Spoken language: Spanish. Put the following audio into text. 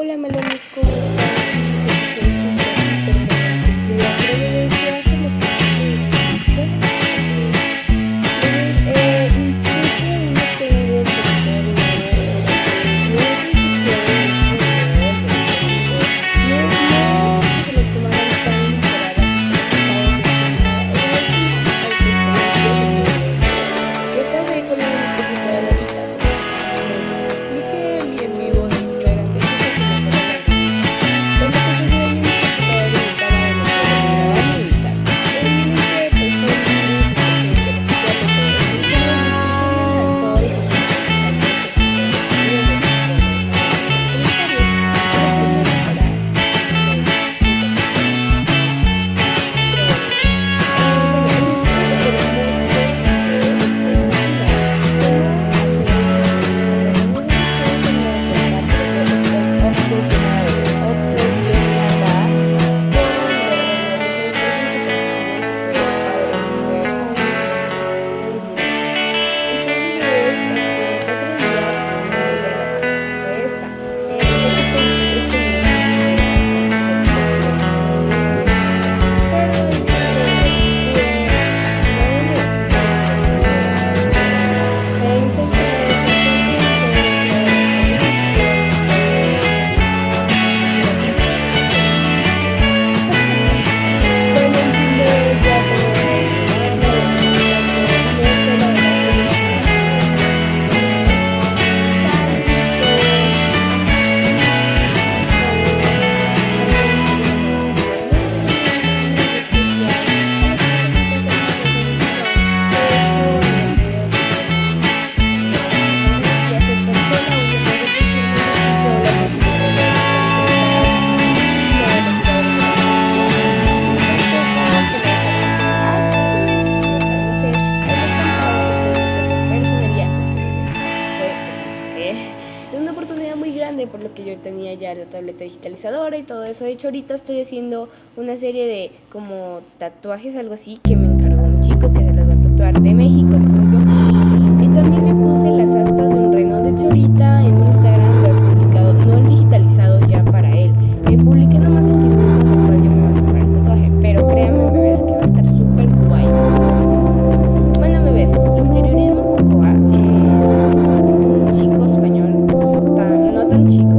Hola melones, ¿cómo están? Yo tenía ya la tableta digitalizadora y todo eso. De hecho, ahorita estoy haciendo una serie de como tatuajes, algo así, que me encargó un chico que se los va a tatuar de México. Entonces y también le puse las astas de un Renault. De hecho, ahorita en Instagram lo he publicado, no el digitalizado ya para él. Eh, publiqué nomás el dibujo con el cual yo me voy a sacar el tatuaje. Pero créanme, bebés, que va a estar súper guay. Bueno, bebés, Interiorismo Mocoa es un chico español, no tan chico,